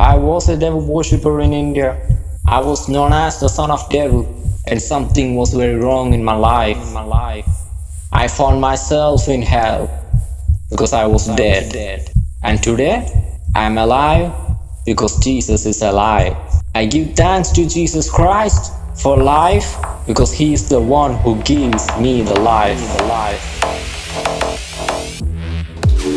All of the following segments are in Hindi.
I was a devil worshipper in India. I was known as the son of devil, and something was very wrong in my life. In my life. I found myself in hell because I was dead. Dead. And today, I am alive because Jesus is alive. I give thanks to Jesus Christ for life because He is the one who gives me. The life.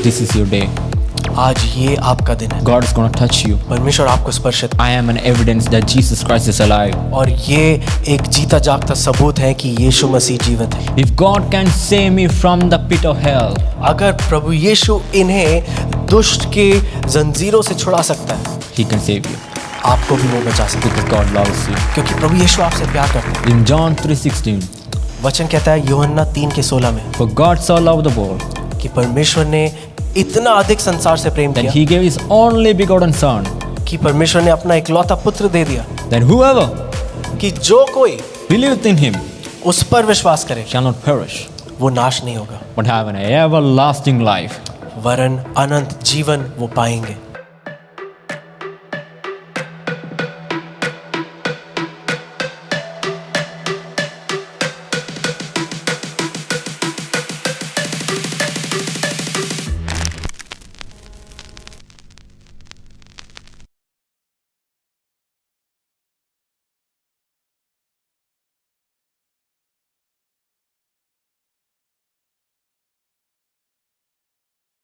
This is your day. आज ये आपका दिन है। God is gonna touch you परमेश्वर आपको स्पर्श I am an evidence that Jesus Christ is alive और ये एक जीता जागता सबूत है कि यीशु मसीह जीवित है। If God can save me from the pit of hell अगर प्रभु यीशु इन्हें दुष्ट के जंजीरों से छुड़ा सकता है ही कैन सेव यू आपको भी वो बचा सकते हैं। गॉड लव्स यू क्योंकि प्रभु यीशु आपसे प्यार करते हैं। इन जॉन 3:16 वचन कहता है योहन्ना 3 के 16 में फॉर कि परमेश्वर ने इतना अधिक संसार से प्रेम that किया He gave His only begotten Son, कि परमेश्वर ने अपना इकलौता पुत्र दे दिया Then whoever कि जो कोई believeth in Him उस पर विश्वास करे shall not perish, वो नाश नहीं होगा but have an everlasting life. वरन अनंत जीवन वो पाएँगे